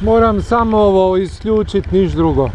Moram samo ovo isključiti, niš drugo.